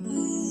you